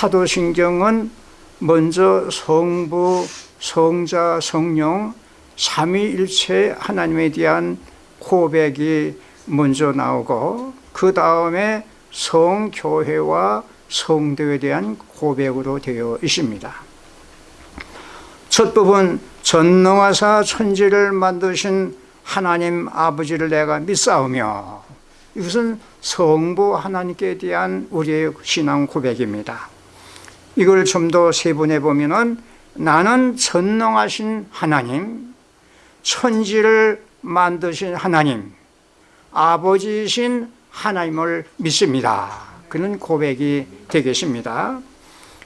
사도신경은 먼저 성부, 성자, 성령 삼위일체 하나님에 대한 고백이 먼저 나오고 그 다음에 성교회와 성도에 대한 고백으로 되어 있습니다. 첫 부분 전능하사 천지를 만드신 하나님 아버지를 내가 믿사오며 이것은 성부 하나님께 대한 우리의 신앙 고백입니다 이걸 좀 더 세분해 보면 나는 전능하신 하나님 천지를 만드신 하나님 아버지이신 하나님을 믿습니다. 그런 고백이 되겠습니다.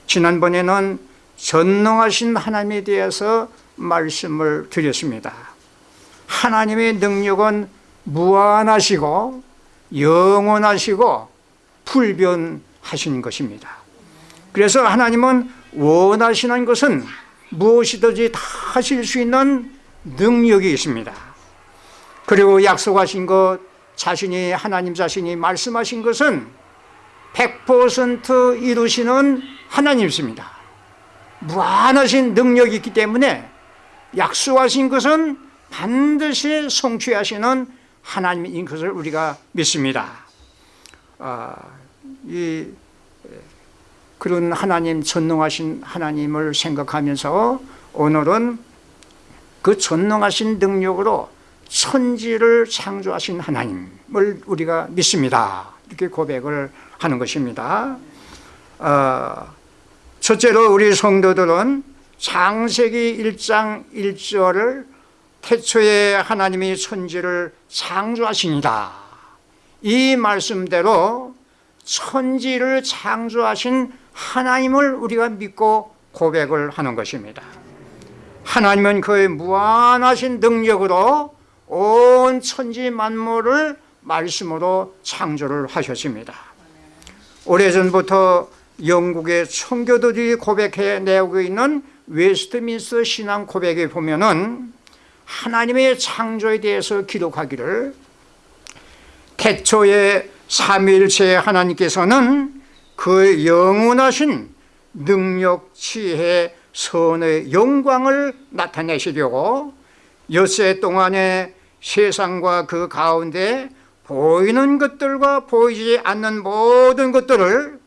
지난번에는 전능하신 하나님에 대해서 말씀을 드렸습니다. 하나님의 능력은 무한하시고 영원하시고 불변하신 것입니다 그래서 하나님은 원하시는 것은 무엇이든지 다 하실 수 있는 능력이 있습니다. 그리고 약속하신 것 자신이 하나님 자신이 말씀하신 것은 100% 이루시는 하나님이십니다. 무한하신 능력이 있기 때문에 약속하신 것은 반드시 성취하시는 하나님인 것을 우리가 믿습니다. 아, 이, 그런 하나님 전능하신 하나님을 생각하면서 오늘은 그 전능하신 능력으로 천지를 창조하신 하나님을 우리가 믿습니다. 이렇게 고백을 하는 것입니다. 어, 첫째로 우리 성도들은 창세기 1장 1절을 태초에 하나님이 천지를 창조하시니다. 이 말씀대로 천지를 창조하신 하나님을 우리가 믿고 고백을 하는 것입니다. 하나님은 그의 무한하신 능력으로 온 천지 만물을 말씀으로 창조를 하셨습니다. 오래전부터 영국의 청교도들이 고백해 내고 있는 웨스트민스터 신앙 고백에 보면은 하나님의 창조에 대해서 기록하기를 태초에 삼일체 하나님께서는 그 영원하신 능력, 지혜, 선의 영광을 나타내시려고 엿새 동안에 세상과 그 가운데 보이는 것들과 보이지 않는 모든 것들을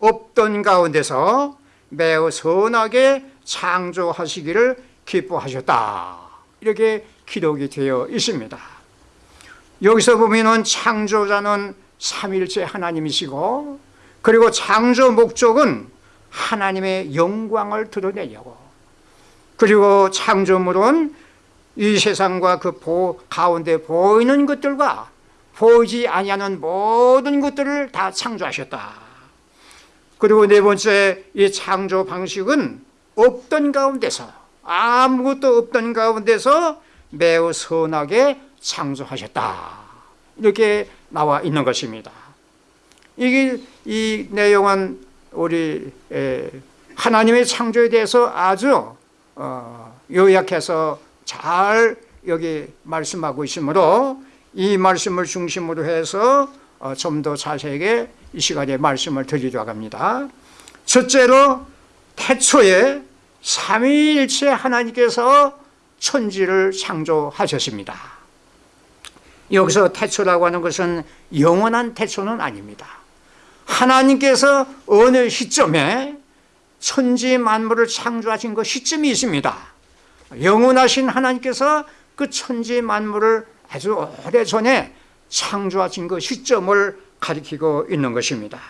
없던 가운데서 매우 선하게 창조하시기를 기뻐하셨다. 이렇게 기록이 되어 있습니다. 여기서 보면 창조자는 삼일체 하나님이시고 그리고 창조 목적은 하나님의 영광을 드러내려고. 그리고 창조물은 이 세상과 그 보, 가운데 보이는 것들과 보이지 아니하는 모든 것들을 다 창조하셨다. 그리고 네 번째 이 창조 방식은 없던 가운데서 아무것도 없던 가운데서 매우 선하게 창조하셨다. 이렇게 나와 있는 것입니다 이게 이 내용은 우리 하나님의 창조에 대해서 아주 어, 요약해서 잘 여기 말씀하고 있으므로 이 말씀을 중심으로 해서 어, 좀더 자세하게 이 시간에 말씀을 드리려고 합니다. 첫째로 태초에 삼위일체 하나님께서 천지를 창조하셨습니다. 여기서 태초라고 하는 것은 영원한 태초는 아닙니다 하나님께서 어느 시점에 천지 만물을 창조하신 그 시점이 있습니다. 영원하신 하나님께서 그 천지 만물을 아주 오래전에 창조하신 그 시점을 가리키고 있는 것입니다.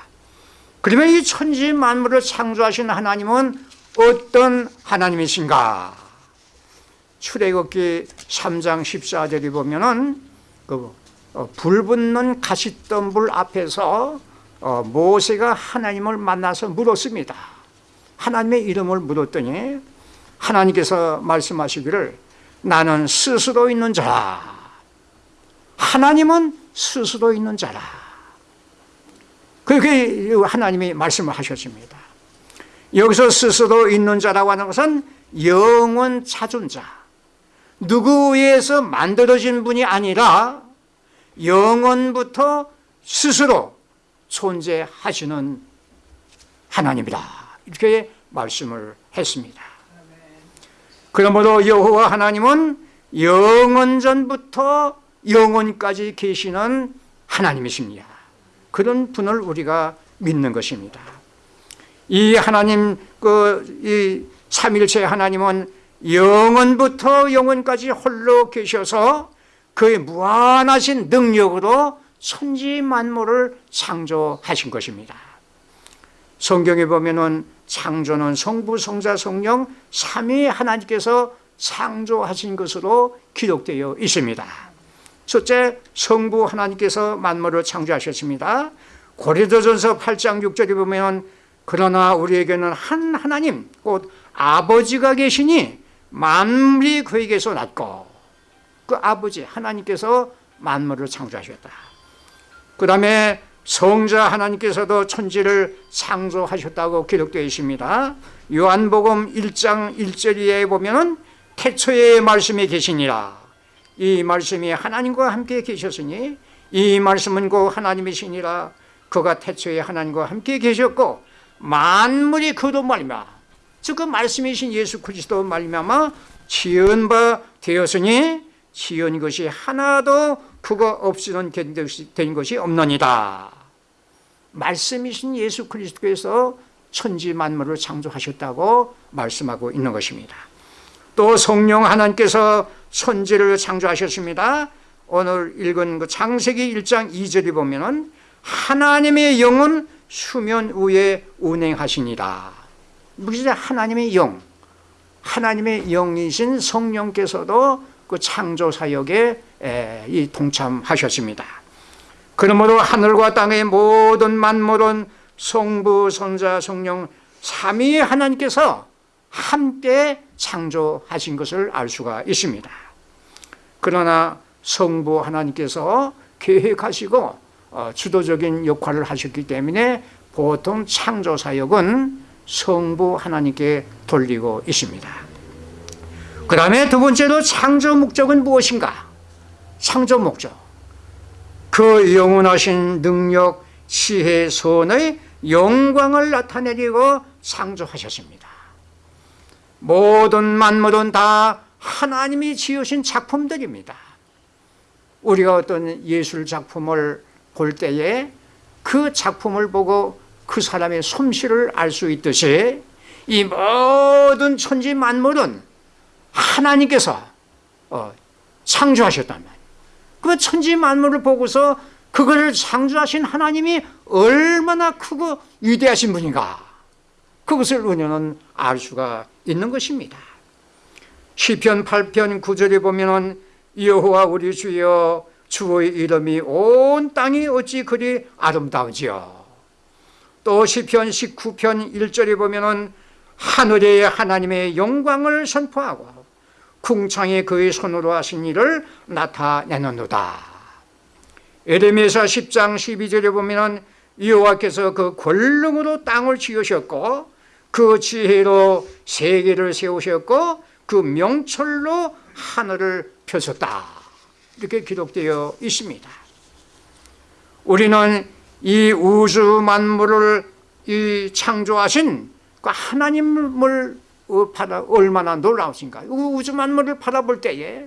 그러면 이 천지 만물을 창조하신 하나님은 어떤 하나님이신가? 출애굽기 3장 14절에 보면 그 어, 불붙는 가시덤불 앞에서 어, 모세가 하나님을 만나서 물었습니다. 하나님의 이름을 물었더니 하나님께서 말씀하시기를 나는 스스로 있는 자라. 하나님은 스스로 있는 자라. 그렇게 하나님이 말씀을 하셨습니다. 여기서 스스로 있는 자라고 하는 것은 영원 찾은 자. 누구에 의해서 만들어진 분이 아니라 영원부터 스스로 존재하시는 하나님이다 이렇게 말씀을 했습니다. 그러므로 여호와 하나님은 영원 전부터 영원까지 계시는 하나님이십니다. 그런 분을 우리가 믿는 것입니다. 이 하나님 그이 삼일체 하나님은 영원부터 영원까지 홀로 계셔서 그의 무한하신 능력으로 천지 만물을 창조하신 것입니다. 성경에 보면은 창조는 성부, 성자, 성령 삼위 하나님께서 창조하신 것으로 기록되어 있습니다. 첫째, 성부 하나님께서 만물을 창조하셨습니다. 고린도전서 8장 6절에 보면 그러나 우리에게는 한 하나님 곧 아버지가 계시니 만물이 그에게서 났고 그 아버지 하나님께서 만물을 창조하셨다. 그 다음에 성자 하나님께서도 천지를 창조하셨다고 기록되어 있습니다. 요한복음 1장 1절에 보면 태초에 말씀이 계시니라. 이 말씀이 하나님과 함께 계셨으니 이 말씀은 곧 하나님이시니라. 그가 태초에 하나님과 함께 계셨고 만물이 그도 말미암아 그 말씀이신 예수 그리스도 말미암아 지은 바 되었으니 지은 것이 하나도 그거 없이는 된 것이 없느니라. 말씀이신 예수 그리스도께서 천지 만물을 창조하셨다고 말씀하고 있는 것입니다. 또 성령 하나님께서 천지를 창조하셨습니다. 오늘 읽은 그 창세기 1장 2절에 보면은 하나님의 영은 수면 위에 운행하시니라. 무슨 하나님의 영, 하나님의 영이신 성령께서도 그 창조 사역에 이 동참하셨습니다. 그러므로 하늘과 땅의 모든 만물은 성부, 성자, 성령 삼위 하나님께서 함께 창조하신 것을 알 수가 있습니다. 그러나 성부 하나님께서 계획하시고 어, 주도적인 역할을 하셨기 때문에 보통 창조 사역은 성부 하나님께 돌리고 있습니다. 그 다음에 두 번째로 창조 목적은 무엇인가? 창조 목적. 그 영원하신 능력, 지혜, 선의 영광을 나타내리고 창조하셨습니다. 모든 만물은 다 하나님이 지으신 작품들입니다. 우리가 어떤 예술 작품을 볼 때에 그 작품을 보고 그 사람의 솜씨를 알 수 있듯이 이 모든 천지 만물은 하나님께서 어, 창조하셨단 말이에요. 그 천지 만물을 보고서 그거를 창조하신 하나님이 얼마나 크고 위대하신 분인가 그것을 우리는 알 수가 있는 것입니다. 시편 8편 9절에 보면은 여호와 우리 주여 주의 이름이 온 땅이 어찌 그리 아름다우지요. 또 시편 19편 1절에 보면은 하늘의 하나님의 영광을 선포하고 궁창에 그의 손으로 하신 일을 나타내는도다. 에레미사 10장 12절에 보면은 여호와께서 그 권능으로 땅을 지으셨고 그 지혜로 세계를 세우셨고 그 명철로 하늘을 펴셨다. 이렇게 기록되어 있습니다. 우리는 이 우주 만물을 이 창조하신 그 하나님을 바라 얼마나 놀라우신가. 우주 만물을 바라볼 때에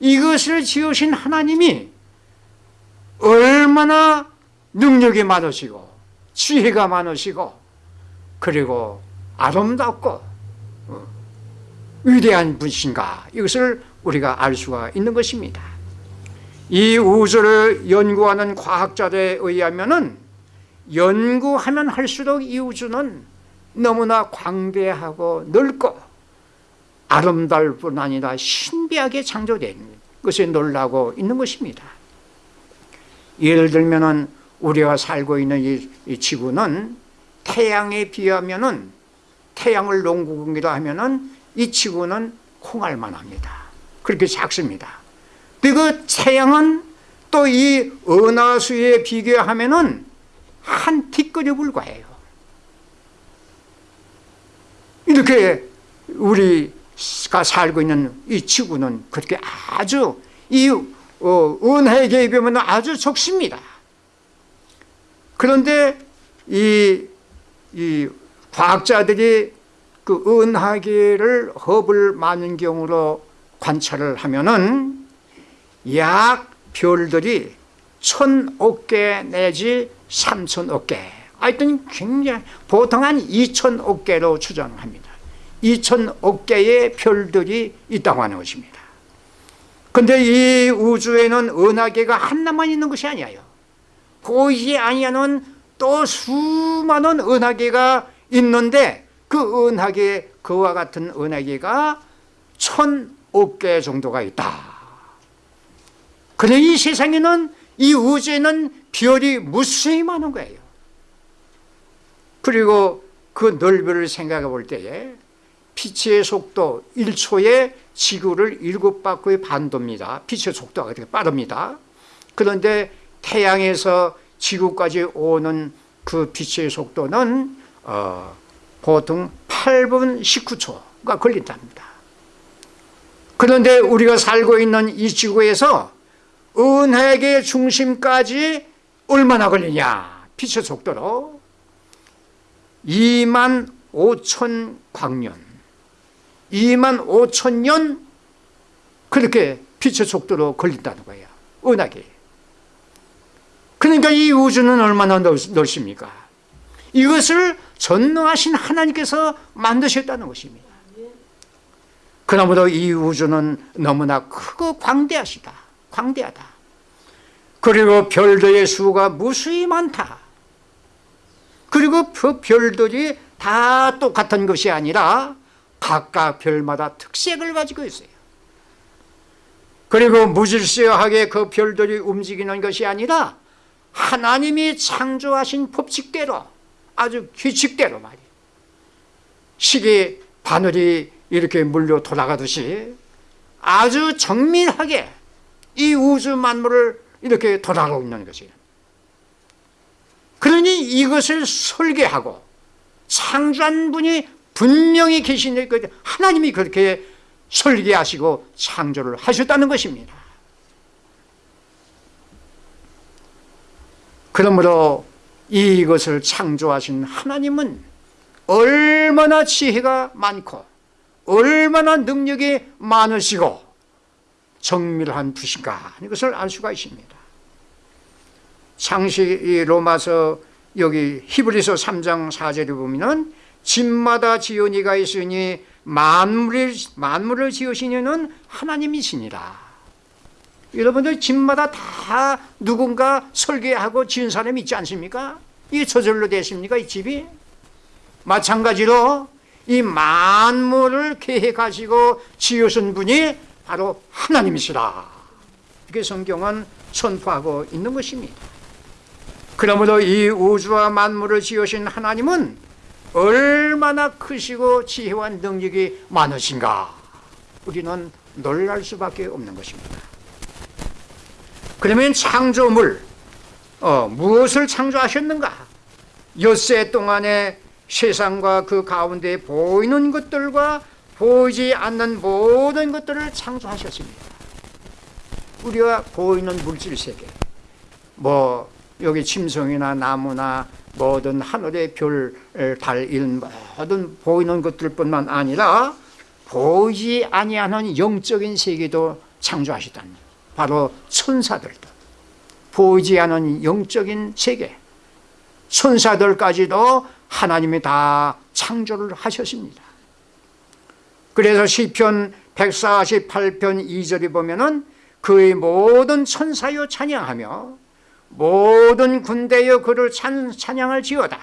이것을 지으신 하나님이 얼마나 능력이 많으시고 지혜가 많으시고 그리고 아름답고 어, 위대한 분이신가 이것을 우리가 알 수가 있는 것입니다. 이 우주를 연구하는 과학자들에 의하면 연구하면 할수록 이 우주는 너무나 광대하고 넓고 아름다울 뿐 아니라 신비하게 창조된 것에 놀라고 있는 것입니다. 예를 들면 우리가 살고 있는 이, 이 지구는 태양에 비하면 태양을 농구공기로 하면 이 지구는 콩알만 합니다. 그렇게 작습니다. 그 태양은 또 이 은하수에 비교하면 한 티끌에 불과해요. 이렇게 우리가 살고 있는 이 지구는 그렇게 아주 이 어, 은하에 비하면 아주 적습니다. 그런데 이, 이 과학자들이 그 은하계를 허블 만원경으로 관찰을 하면은 약 별들이 천억 개 내지 삼천억 개 하여튼 굉장히 보통 한 이천억 개로 추정합니다. 2천억 개의 별들이 있다고 하는 것입니다. 근데 이 우주에는 은하계가 하나만 있는 것이 아니에요. 보이지 아니하는 또 수많은 은하계가 있는데 그 은하계 그와 같은 은하계가 천억 개 정도가 있다. 그래 이 세상에는 이 우주에는 별이 무수히 많은 거예요 그리고 그 넓이를 생각해 볼 때에 빛의 속도 1초에 지구를 7바퀴 반도입니다. 빛의 속도가 그렇게 빠릅니다. 그런데 태양에서 지구까지 오는 그 빛의 속도는 어, 보통 8분 19초가 걸린답니다. 그런데 우리가 살고 있는 이 지구에서 은하계 중심까지 얼마나 걸리냐? 빛의 속도로 2만 5천 광년. 2만 5천 년 그렇게 빛의 속도로 걸린다는 거예요. 은하계. 그러니까 이 우주는 얼마나 넓습니까? 이것을 전능하신 하나님께서 만드셨다는 것입니다. 그러므로 이 우주는 너무나 크고 광대하시다. 광대하다. 그리고 별들의 수가 무수히 많다 그리고 그 별들이 다 똑같은 것이 아니라 각각 별마다 특색을 가지고 있어요. 그리고 무질서하게 그 별들이 움직이는 것이 아니라 하나님이 창조하신 법칙대로 아주 규칙대로 말이에요. 시계 바늘이 이렇게 물려 돌아가듯이 아주 정밀하게 이 우주 만물을 이렇게 돌아가고 있는 것이에요 그러니 이것을 설계하고 창조한 분이 분명히 계신 그 하나님이 그렇게 설계하시고 창조를 하셨다는 것입니다. 그러므로 이것을 창조하신 하나님은 얼마나 지혜가 많고 얼마나 능력이 많으시고 정밀한 분신가 이것을 알 수가 있습니다 창시 로마서 여기 히브리서 3장 4절에 보면 집마다 지연이가 있으니 만물을, 만물을 지으신 이는 하나님이시니라 여러분들 집마다 다 누군가 설계하고 지은 사람이 있지 않습니까? 이게 저절로 됐습니까? 이 집이? 마찬가지로 이 만물을 계획하시고 지으신 분이 바로 하나님이시라 이렇게 성경은 선포하고 있는 것입니다 그러므로 이 우주와 만물을 지으신 하나님은 얼마나 크시고 지혜와 능력이 많으신가? 우리는 놀랄 수밖에 없는 것입니다. 그러면 창조물 어, 무엇을 창조하셨는가? 엿새 동안에 세상과 그 가운데 보이는 것들과 보이지 않는 모든 것들을 창조하셨습니다. 우리가 보이는 물질 세계 뭐 여기 침성이나 나무나 모든 하늘의 별, 달, 일 모든 보이는 것들뿐만 아니라 보이지 아니하는 영적인 세계도 창조하시다니 바로 천사들도. 보이지 않은 영적인 세계. 천사들까지도 하나님이 다 창조를 하셨습니다. 그래서 시편 148편 2절에 보면 은 그의 모든 천사여 찬양하며 모든 군대여 그를 찬, 찬양을 지어다.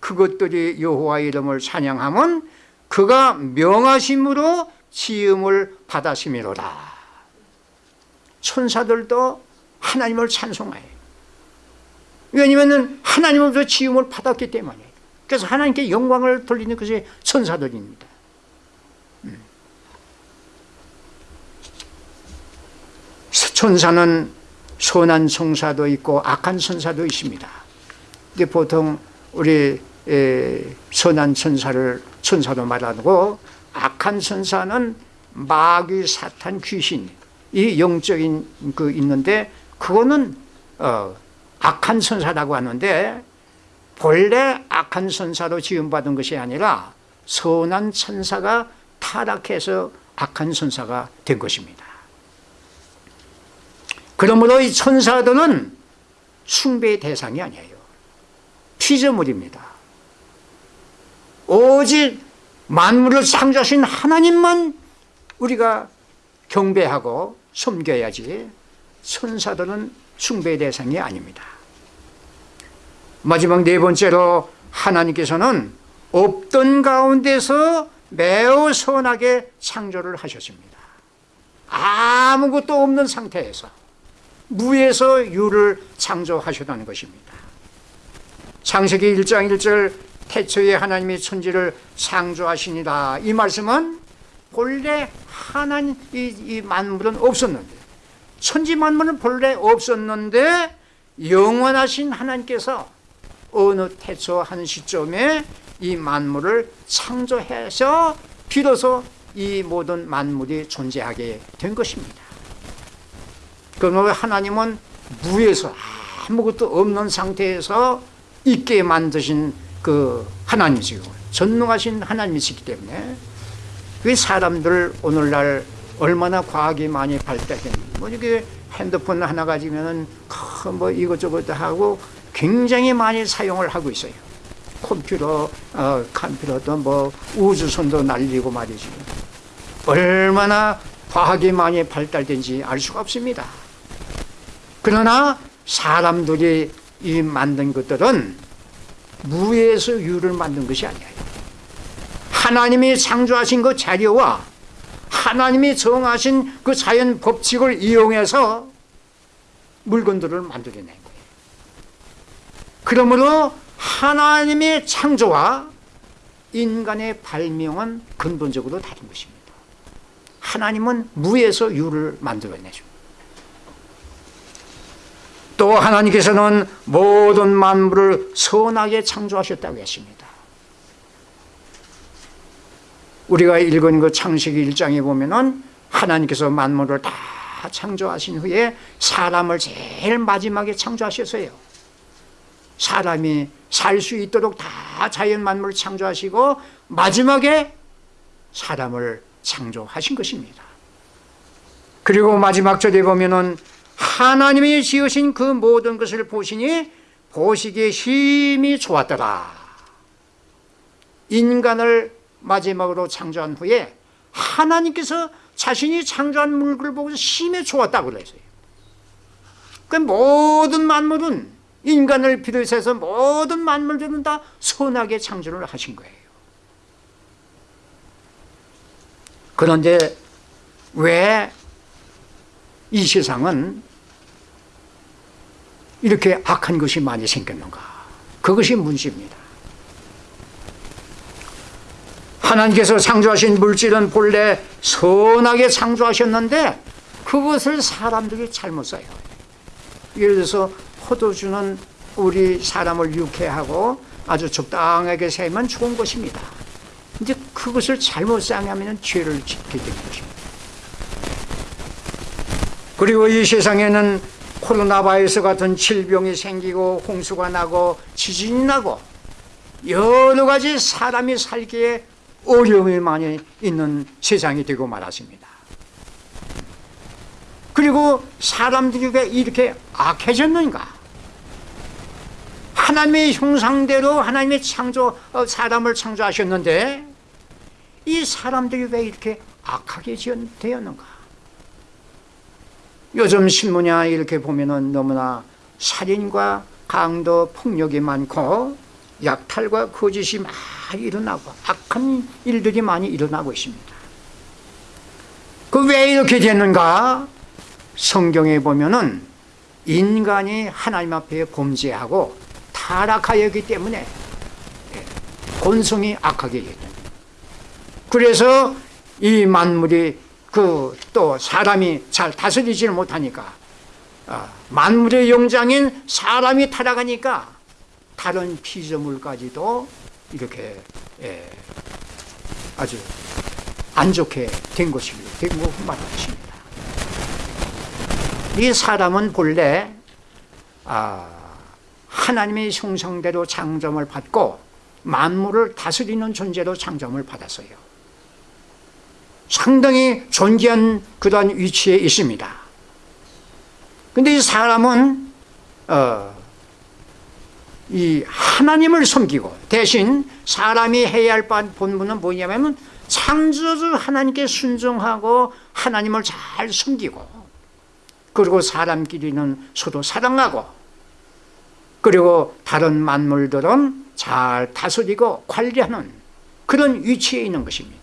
그것들이 여호와 이름을 찬양하면 그가 명하심으로 지음을 받았음이로다 천사들도 하나님을 찬송해요 왜냐하면 하나님으로부터 지음을 받았기 때문에. 그래서 하나님께 영광을 돌리는 것이 천사들입니다. 음. 천사는 선한 성사도 있고 악한 천사도 있습니다. 근데 보통 우리 선한 천사를 천사도 말하고 악한 천사는 마귀, 사탄, 귀신 이 영적인 그 있는데 그거는 어, 악한 천사라고 하는데 본래 악한 선사로 지음받은 것이 아니라 선한 천사가 타락해서 악한 선사가 된 것입니다. 그러므로 이 천사들은 숭배의 대상이 아니에요. 피조물입니다. 오직 만물을 창조하신 하나님만 우리가 경배하고 섬겨야지 천사들은 숭배의 대상이 아닙니다. 마지막 네 번째로 하나님께서는 없던 가운데서 매우 선하게 창조를 하셨습니다. 아무것도 없는 상태에서 무에서 유를 창조하셨다는 것입니다. 창세기 1장 1절 태초에 하나님이 천지를 창조하시니라 이 말씀은 본래 하나님 이, 이 만물은 없었는데 천지 만물은 본래 없었는데 영원하신 하나님께서 어느 태초 한 시점에 이 만물을 창조해서 비로소 이 모든 만물이 존재하게 된 것입니다. 그러므 하나님은 무에서 아무것도 없는 상태에서 있게 만드신 그 하나님이시고 전능하신 하나님이시기 때문에 그 사람들 오늘날 얼마나 과학이 많이 발달된 뭐 이게 핸드폰 하나 가지면은 뭐 이것저것 하고 굉장히 많이 사용을 하고 있어요. 컴퓨터, 어, 컴퓨터도 뭐 우주선도 날리고 말이지. 얼마나 과학이 많이 발달된지 알 수가 없습니다. 그러나 사람들이 이 만든 것들은 무에서 유를 만든 것이 아니에요. 하나님이 창조하신 그 자료와 하나님이 정하신 그 자연 법칙을 이용해서 물건들을 만들어낸 거예요. 그러므로 하나님의 창조와 인간의 발명은 근본적으로 다른 것입니다. 하나님은 무에서 유를 만들어내죠. 또 하나님께서는 모든 만물을 선하게 창조하셨다고 했습니다. 우리가 읽은 그 창세기 1장에 보면은 하나님께서 만물을 다 창조하신 후에 사람을 제일 마지막에 창조하셨어요. 사람이 살 수 있도록 다 자연 만물을 창조하시고 마지막에 사람을 창조하신 것입니다. 그리고 마지막 절에 보면은 하나님이 지으신 그 모든 것을 보시니 보시기에 힘이 좋았더라. 인간을 마지막으로 창조한 후에 하나님께서 자신이 창조한 물건을 보고서 힘이 좋았다고 그랬어요. 그 모든 만물은 인간을 비롯해서 모든 만물들은 다 선하게 창조를 하신 거예요. 그런데 왜 이 세상은 이렇게 악한 것이 많이 생겼는가? 그것이 문제입니다. 하나님께서 창조하신 물질은 본래 선하게 창조하셨는데 그것을 사람들이 잘못 써요. 예를 들어서 포도주는 우리 사람을 유쾌하고 아주 적당하게 세면 좋은 것입니다. 이제 그것을 잘못 사용하면 죄를 짓게 되는 것입니다. 그리고 이 세상에는 코로나 바이러스 같은 질병이 생기고 홍수가 나고 지진이 나고 여러 가지 사람이 살기에 어려움이 많이 있는 세상이 되고 말았습니다. 그리고 사람들이 왜 이렇게 악해졌는가? 하나님의 형상대로 하나님의 창조, 어, 사람을 창조하셨는데 이 사람들이 왜 이렇게 악하게 되었는가? 요즘 신문이나 이렇게 보면은 너무나 살인과 강도, 폭력이 많고 약탈과 거짓이 많이 일어나고 악한 일들이 많이 일어나고 있습니다. 그 왜 이렇게 됐는가? 성경에 보면은 인간이 하나님 앞에 범죄하고 타락하였기 때문에 본성이 악하게 됐다. 그래서 이 만물이 그 또 사람이 잘 다스리지를 못하니까 아, 만물의 영장인 사람이 타락하니까 다른 피조물까지도 이렇게 예, 아주 안 좋게 된 것이 된고 말하십니다. 이 사람은 본래 아, 하나님의 형상대로 창점을 받고 만물을 다스리는 존재로 창점을 받았어요. 상당히 존귀한 그러한 위치에 있습니다. 근데 이 사람은 어, 이 하나님을 섬기고 대신 사람이 해야 할 본분은 뭐냐면 창조주 하나님께 순종하고 하나님을 잘 섬기고 그리고 사람끼리는 서로 사랑하고 그리고 다른 만물들은 잘 다스리고 관리하는 그런 위치에 있는 것입니다.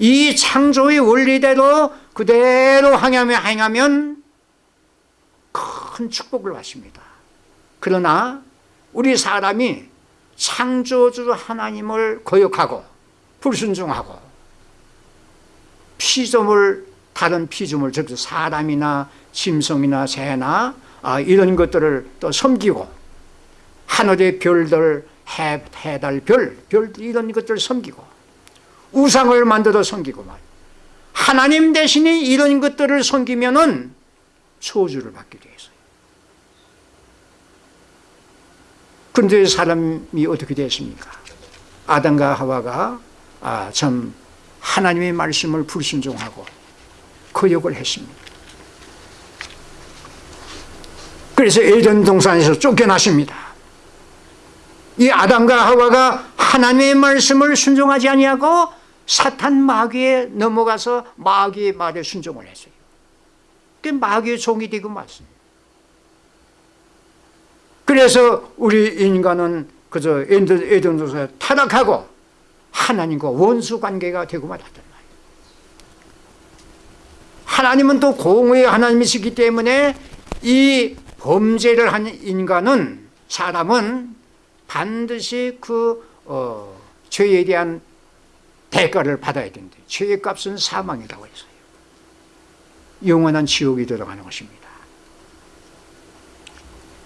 이 창조의 원리대로 그대로 행하며 행하면 큰 축복을 받습니다. 그러나 우리 사람이 창조주 하나님을 거역하고 불순종하고 피조물 다른 피조물 즉 사람이나 짐승이나 새나 아, 이런 것들을 또 섬기고 하늘의 별들 해, 해달 별, 별 이런 것들을 섬기고 우상을 만들어 섬기고 말 하나님 대신에 이런 것들을 섬기면은 소주를 받게 돼 있어요. 그런데 사람이 어떻게 됐습니까? 아담과 하와가 아, 참 하나님의 말씀을 불순종하고 거역을 했습니다. 그래서 에덴 동산에서 쫓겨났습니다. 이 아담과 하와가 하나님의 말씀을 순종하지 아니하고 사탄 마귀에 넘어가서 마귀의 말에 순종을 했어요. 그 마귀의 종이 되고 말습니다. 그래서 우리 인간은 그저 에덴 동산에 타락하고 하나님과 원수 관계가 되고 말았단 말이에요. 하나님은 또 공의의 하나님이시기 때문에 이 범죄를 한 인간은 사람은 반드시 그 어, 죄에 대한 대가를 받아야 된대. 죄의 값은 사망이라고 했어요. 영원한 지옥이 들어가는 것입니다.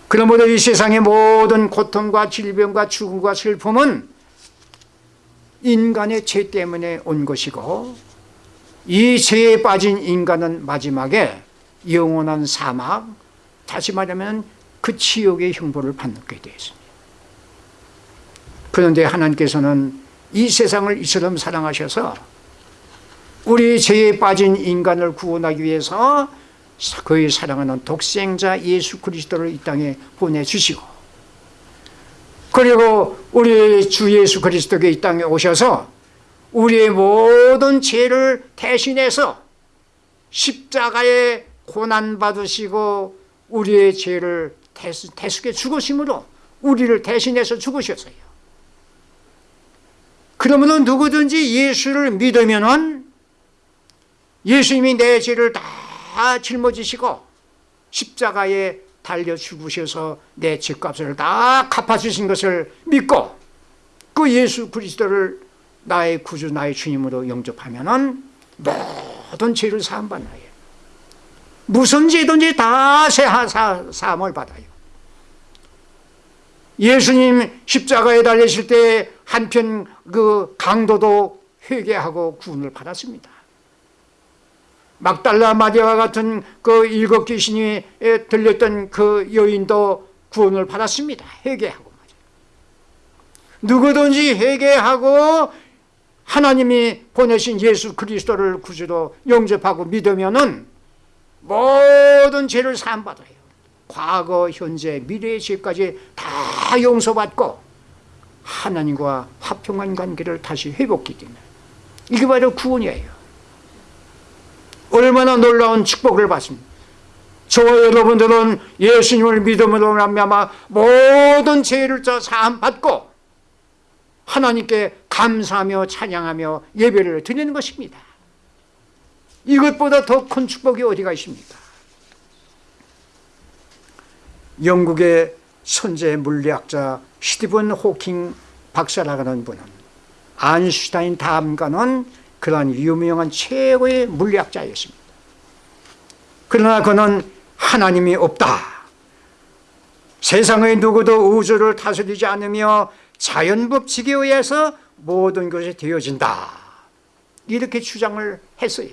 그러므로 이 세상의 모든 고통과 질병과 죽음과 슬픔은 인간의 죄 때문에 온 것이고 이 죄에 빠진 인간은 마지막에 영원한 사막 다시 말하면 그 지옥의 형벌을 받게 되었습니다. 그런데 하나님께서는 이 세상을 이처럼 사랑하셔서 우리 죄에 빠진 인간을 구원하기 위해서 그의 사랑하는 독생자 예수 그리스도를 이 땅에 보내주시고 그리고 우리 주 예수 그리스도가 이 땅에 오셔서 우리의 모든 죄를 대신해서 십자가에 고난받으시고 우리의 죄를 대속해 죽으심으로 우리를 대신해서 죽으셨어요. 그러면 누구든지 예수를 믿으면 예수님이 내 죄를 다 짊어지시고 십자가에 달려 죽으셔서 내 죄값을 다 갚아주신 것을 믿고 그 예수 그리스도를 나의 구주 나의 주님으로 영접하면 모든 죄를 사함받나요. 무슨 죄든지 다 사함을 받아요 예수님 십자가에 달리실 때 한편 그 강도도 회개하고 구원을 받았습니다 막달라 마리아와 같은 그 일곱 귀신이 들렸던 그 여인도 구원을 받았습니다. 회개하고 누구든지 회개하고 하나님이 보내신 예수 그리스도를 구주로 영접하고 믿으면은 모든 죄를 사함받아요. 과거, 현재, 미래의 죄까지 다 용서받고 하나님과 화평한 관계를 다시 회복하게 됩니다. 이게 바로 구원이에요. 얼마나 놀라운 축복을 받습니다. 저와 여러분들은 예수님을 믿음으로 말미암아 모든 죄를 저 사함 받고 하나님께 감사하며 찬양하며 예배를 드리는 것입니다. 이것보다 더 큰 축복이 어디가 있습니까? 영국의 선제 물리학자 스티븐 호킹 박사라고 하는 분은 아인슈타인 다음가는 그러한 유명한 최고의 물리학자였습니다. 그러나 그는 하나님이 없다. 세상의 누구도 우주를 다스리지 않으며 자연법칙에 의해서 모든 것이 되어진다. 이렇게 주장을 했어요.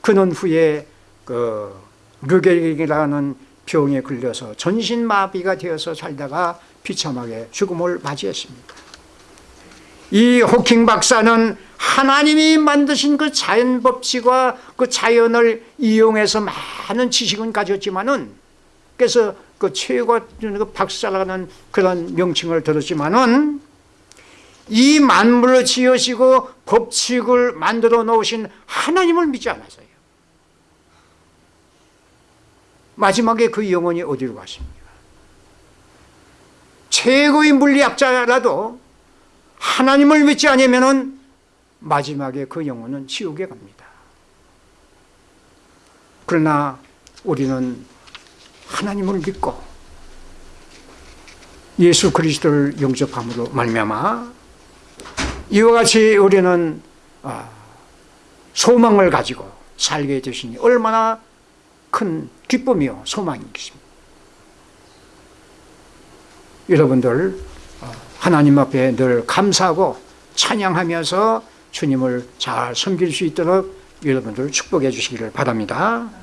그는 후에 그 르겔이라는 병에 걸려서 전신마비가 되어서 살다가 비참하게 죽음을 맞이했습니다. 이 호킹 박사는 하나님이 만드신 그 자연 법칙과 그 자연을 이용해서 많은 지식은 가졌지만은 그래서 그 최고 그 박사라는 그런 명칭을 들었지만은 이 만물을 지으시고 법칙을 만들어 놓으신 하나님을 믿지 않았어요. 마지막에 그 영혼이 어디로 갔습니까? 최고의 물리학자라도 하나님을 믿지 않으면은 마지막에 그 영혼은 지옥에 갑니다. 그러나 우리는 하나님을 믿고 예수 그리스도를 영접함으로 말미암아 이와 같이 우리는 아, 소망을 가지고 살게 되시니 얼마나 큰 기쁨이요 소망이겠습니까? 여러분들 어, 하나님 앞에 늘 감사하고 찬양하면서 주님을 잘 섬길 수 있도록 여러분들 축복해 주시기를 바랍니다.